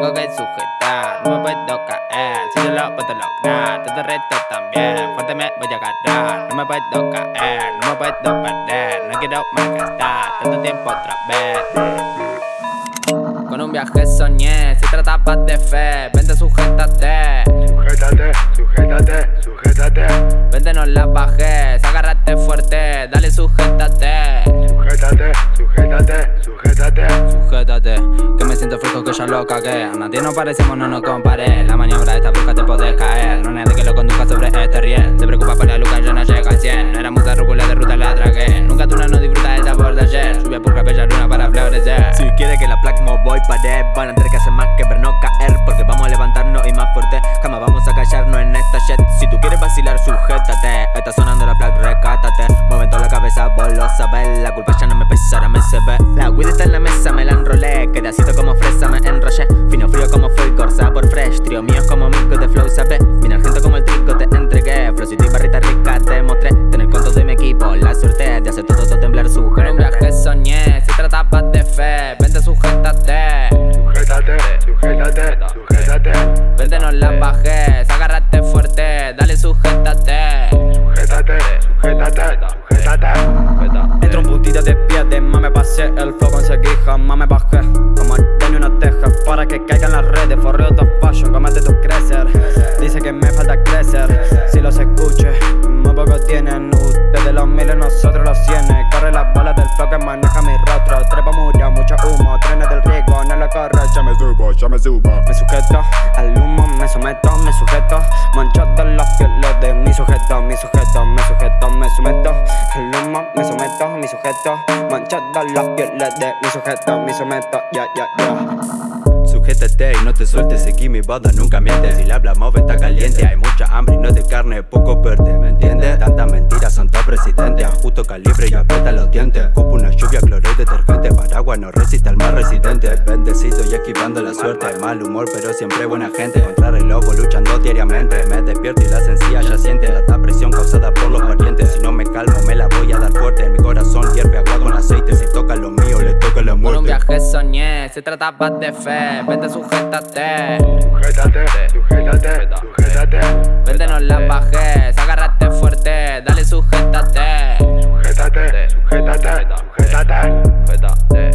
tengo que sujetar, no me puedo caer. Si yo lo puedo lograr, todo el resto también. Fuerte me voy a agarrar, no me puedo caer, no me puedo perder. No quiero más gastar tanto tiempo otra vez. Con un viaje soñé, se trataba de fe, vente sujétate. Sujétate, sujétate, sujétate. Vente no la bajes, agárrate fuerte, dale sujétate. Sujétate, sujétate, sujétate. Ya lo cagué. A nadie nos parecemos, no nos comparé. La maniobra de esta bruja te podés caer. No nadie que lo conduzca sobre este riel. Se preocupa por la luca, yo no llego al 100. No era mucha rúcula de ruta, la tragué. Nunca tú no disfruta el sabor de ayer. Lluvia por bella luna para florecer. Si quiere que la placa voy pared Van a tener que hacer más que ver no caer Porque vamos a levantarnos y más fuerte Jamás vamos a callarnos en esta shit Si tú quieres vacilar, sujétate Está sonando la placa, recátate Mueven toda la cabeza, vos lo sabés La culpa ya no me pesa, ahora me se ve La weed está en la mesa, me la enrolé Quedacito como fresa, me enrollé Fino frío como full, corsa por fresh Trío mío como mico de flow, ¿sabes? Vine argento como el trigo, te entregué Flowcito y barrita rica, te mostré Tener conto de mi equipo, la suerte De hacer todo esto temblar su Con un viaje soñé, se trataba de fe. Vente sujétate. Sujétate, sujétate, sujétate. Vente no la bajes, agárrate fuerte, dale sujétate. Sujétate, sujétate, sujétate. Entro un puntito de pie de más me pasé El flow conseguí, jamás me bajé Como tengo una teja para que caigan las redes Forreo top fashion, comete tu crecer Dice que me falta crecer Si los escuche, muy poco tienen Ustedes los miles, nosotros los cienes Corre las balas del flow que maneja mi rostro Trepa murió, mucho humo, trenes del riesgo No lo corre, Ya me subo, ya me subo. Mancho de los pieles de mi sujeto, mi sujeto, me sujeto, me someto. Al humo, me someto, mi sujeto. Mancho de los pieles de mi sujeto, mi someto, ya, ya, ya Sujétate y no te sueltes, seguí mi banda, nunca mientes. Si le hablamos está caliente, hay mucha hambre y no de carne, poco verde, ¿me entiendes? Tantas mentiras son todo presidente, justo calibre y aprieta los dientes. Cupo una lluvia, cloro y detergente, paraguas no resiste al más residente. Bendecido y esquivando la suerte, mal humor pero siempre buena gente. Contra el lobo luchando diariamente, me despierto y la sencilla ya siente La presión muerte viaje soñé, se trataba de fe. Vente sujétate. Sujétate, sujétate, sujétate. Vente no la bajes, agárrate fuerte, dale sujétate. Sujétate, sujétate, sujétate. Sujétate.